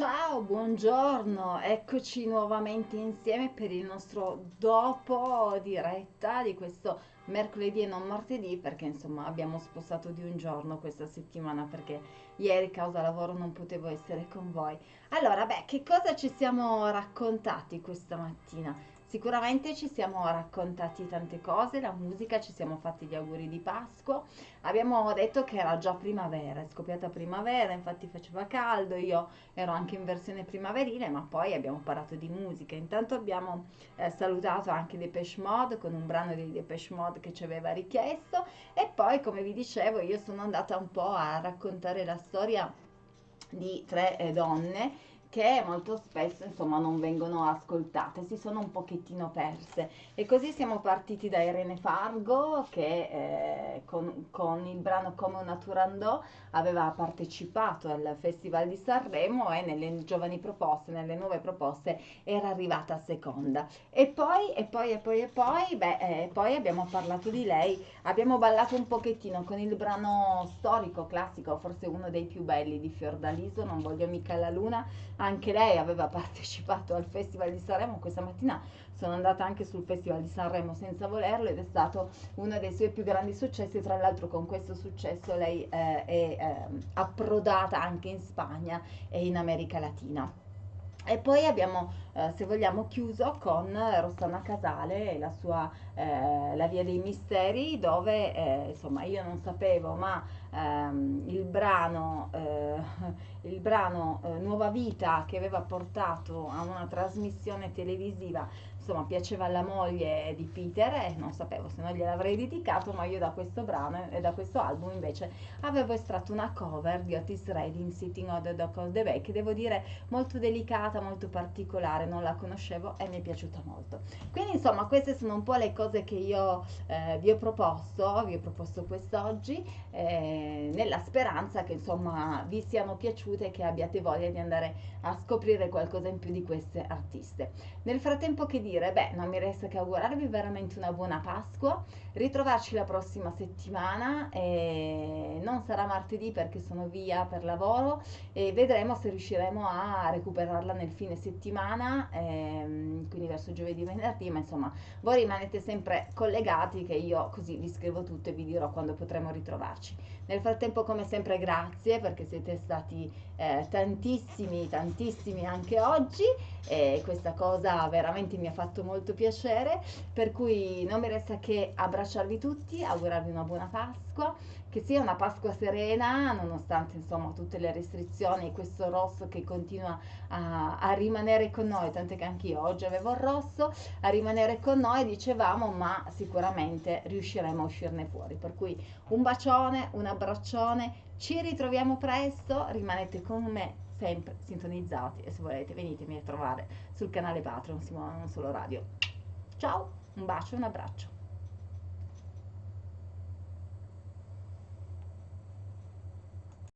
Ciao, buongiorno, eccoci nuovamente insieme per il nostro dopo diretta di questo mercoledì e non martedì perché insomma abbiamo spostato di un giorno questa settimana perché ieri causa lavoro non potevo essere con voi. Allora, beh, che cosa ci siamo raccontati questa mattina? Sicuramente ci siamo raccontati tante cose, la musica, ci siamo fatti gli auguri di Pasqua, abbiamo detto che era già primavera, è scoppiata primavera, infatti faceva caldo, io ero anche in versione primaverile, ma poi abbiamo parlato di musica. Intanto abbiamo eh, salutato anche Depeche Mode con un brano di Depeche Mode che ci aveva richiesto. E poi, come vi dicevo, io sono andata un po' a raccontare la storia di tre eh, donne che molto spesso insomma non vengono ascoltate, si sono un pochettino perse. E così siamo partiti da Irene Fargo che eh, con, con, il brano Come una Turandot aveva partecipato al Festival di Sanremo e nelle giovani proposte, nelle nuove proposte era arrivata seconda. E poi e poi e poi e poi, beh, eh, poi abbiamo parlato di lei, abbiamo ballato un pochettino con il brano storico, classico, forse uno dei più belli di Fiordaliso, non voglio mica la luna anche lei aveva partecipato al Festival di Sanremo, questa mattina sono andata anche sul Festival di Sanremo senza volerlo ed è stato uno dei suoi più grandi successi, tra l'altro con questo successo lei eh, è eh, approdata anche in Spagna e in America Latina. E poi abbiamo, eh, se vogliamo, chiuso con Rossana Casale e la sua eh, La via dei misteri, dove eh, insomma io non sapevo, ma ehm, il brano, eh, il brano eh, Nuova Vita che aveva portato a una trasmissione televisiva insomma piaceva alla moglie di Peter e non sapevo se non gliel'avrei dedicato ma io da questo brano e da questo album invece avevo estratto una cover di Otis Redding Sitting on the Dock of the Bay che devo dire molto delicata molto particolare non la conoscevo e mi è piaciuta molto. Quindi insomma queste sono un po' le cose che io eh, vi ho proposto vi ho proposto quest'oggi eh, nella speranza che insomma vi siano piaciute e che abbiate voglia di andare a scoprire qualcosa in più di queste artiste nel frattempo che dire beh, non mi resta che augurarvi veramente una buona Pasqua, ritrovarci la prossima settimana, e non sarà martedì perché sono via per lavoro e vedremo se riusciremo a recuperarla nel fine settimana, ehm, quindi verso giovedì, venerdì, ma insomma voi rimanete sempre collegati che io così vi scrivo tutto e vi dirò quando potremo ritrovarci. Nel frattempo come sempre grazie perché siete stati eh, tantissimi, tantissimi anche oggi e questa cosa veramente mi ha fatto molto piacere, per cui non mi resta che abbracciarvi tutti, augurarvi una buona Pasqua, che sia una Pasqua serena, nonostante insomma tutte le restrizioni questo rosso che continua a, a rimanere con noi, tant'è che anch'io oggi avevo il rosso, a rimanere con noi, dicevamo, ma sicuramente riusciremo a uscirne fuori. Per cui un bacione, un abbraccione, ci ritroviamo presto, rimanete con me sempre sintonizzati e se volete venitemi a trovare sul canale Patreon Simona Non Solo Radio. Ciao, un bacio e un abbraccio.